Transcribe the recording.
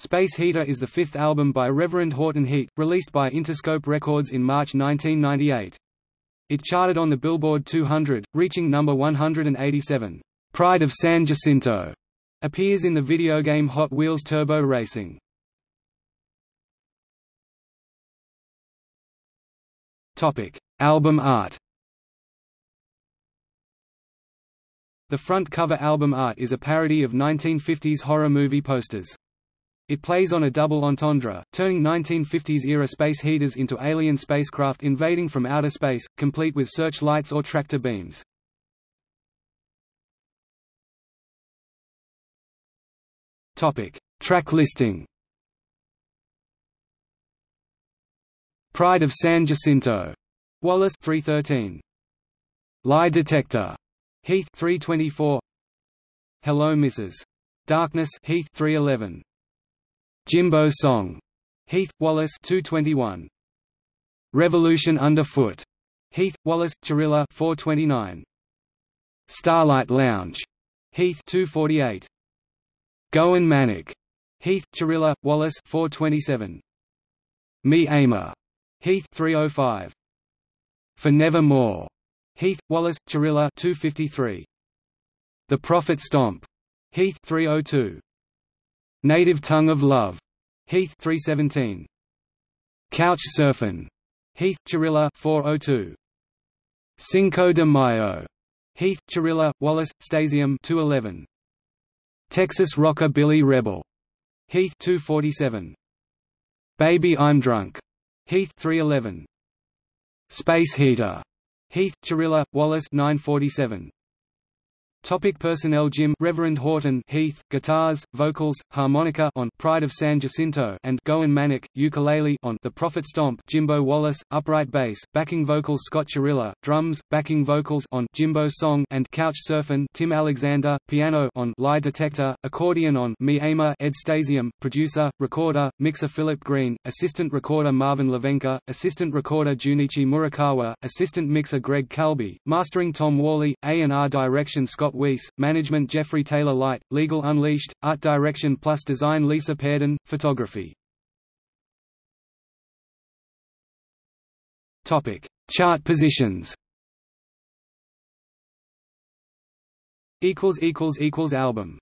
Space Heater is the fifth album by Reverend Horton Heat, released by Interscope Records in March 1998. It charted on the Billboard 200, reaching number 187. Pride of San Jacinto appears in the video game Hot Wheels Turbo Racing. Topic: Album art. The front cover album art is a parody of 1950s horror movie posters. It plays on a double entendre, turning 1950s-era space heaters into alien spacecraft invading from outer space, complete with searchlights or tractor beams. Track listing Pride of San Jacinto, Wallace 313. Lie Detector, Heath 324. Hello Mrs. Darkness Heath 311. Jimbo Song, Heath, Wallace 221. Revolution Underfoot, Heath, Wallace, Churilla 429. Starlight Lounge, Heath 248. Goin' Manic, Heath, Churilla, Wallace 427. Me Aimer, Heath 305. For Nevermore, Heath, Wallace, Churilla 253. The Prophet Stomp, Heath 302. Native Tongue of Love, Heath 317. Couch Surfin', Heath Churilla 402. Cinco de Mayo, Heath Churilla, Wallace, Stasium 211. Texas Rockabilly Rebel, Heath 247. Baby I'm Drunk, Heath 311. Space Heater, Heath Churilla, Wallace 947. Topic personnel Jim Reverend Horton Heath guitars vocals harmonica on Pride of San Jacinto and Goin' Manic ukulele on The Prophet Stomp Jimbo Wallace upright bass backing vocals Scott Churilla drums backing vocals on Jimbo Song and Couch Surfin' Tim Alexander piano on Lie Detector accordion on Me Aimer Ed Stasium producer recorder mixer Philip Green assistant recorder Marvin Levenka assistant recorder Junichi Murakawa assistant mixer Greg Calbi mastering Tom Worley A&R direction Scott Scott Weiss, Management Jeffrey Taylor Light, Legal Unleashed, Art Direction plus Design Lisa Pairden, Photography. Topic: Chart positions. Equals equals equals Album